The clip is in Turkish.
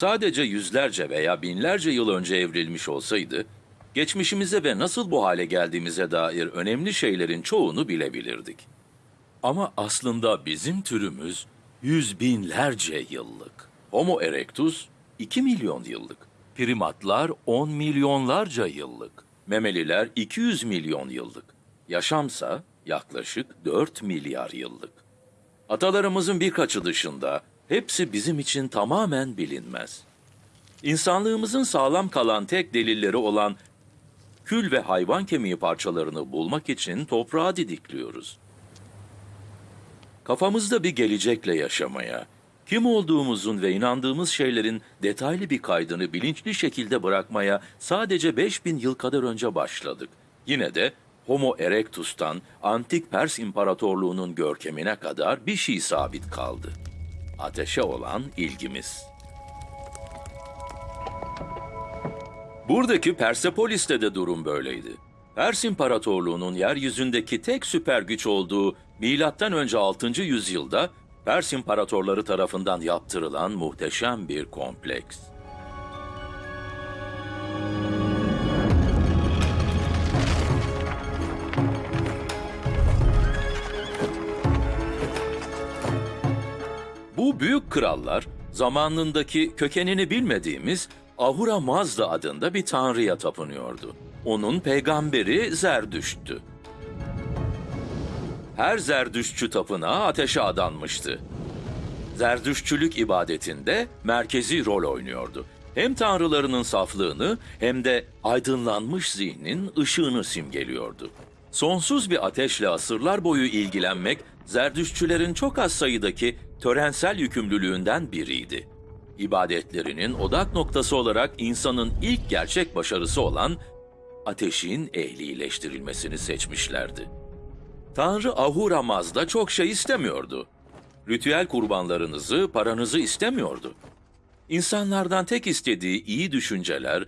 sadece yüzlerce veya binlerce yıl önce evrilmiş olsaydı, geçmişimize ve nasıl bu hale geldiğimize dair önemli şeylerin çoğunu bilebilirdik. Ama aslında bizim türümüz yüz binlerce yıllık. Homo erectus 2 milyon yıllık. Primatlar 10 milyonlarca yıllık. Memeliler 200 milyon yıllık. Yaşamsa yaklaşık 4 milyar yıllık. Atalarımızın birkaçı dışında hepsi bizim için tamamen bilinmez. İnsanlığımızın sağlam kalan tek delilleri olan kül ve hayvan kemiği parçalarını bulmak için toprağa didikliyoruz. Kafamızda bir gelecekle yaşamaya, kim olduğumuzun ve inandığımız şeylerin detaylı bir kaydını bilinçli şekilde bırakmaya sadece 5000 yıl kadar önce başladık. Yine de Homo erectus'tan antik Pers İmparatorluğu'nun görkemine kadar bir şey sabit kaldı. Ateşe olan ilgimiz. Buradaki Persepolis'te de durum böyleydi. Pers İmparatorluğu'nun yeryüzündeki tek süper güç olduğu önce 6. yüzyılda Pers imparatorları tarafından yaptırılan muhteşem bir kompleks. Bu büyük krallar zamanındaki kökenini bilmediğimiz Ahura Mazda adında bir tanrıya tapınıyordu. Onun peygamberi Zerdüşt'tü. Her Zerdüştçü tapınağı ateşe adanmıştı. Zerdüştçülük ibadetinde merkezi rol oynuyordu. Hem tanrılarının saflığını hem de aydınlanmış zihnin ışığını simgeliyordu. Sonsuz bir ateşle asırlar boyu ilgilenmek Zerdüştçülerin çok az sayıdaki törensel yükümlülüğünden biriydi. İbadetlerinin odak noktası olarak insanın ilk gerçek başarısı olan ateşin ehlileştirilmesini seçmişlerdi. Tanrı Ahura Mazda çok şey istemiyordu. Ritüel kurbanlarınızı, paranızı istemiyordu. İnsanlardan tek istediği iyi düşünceler,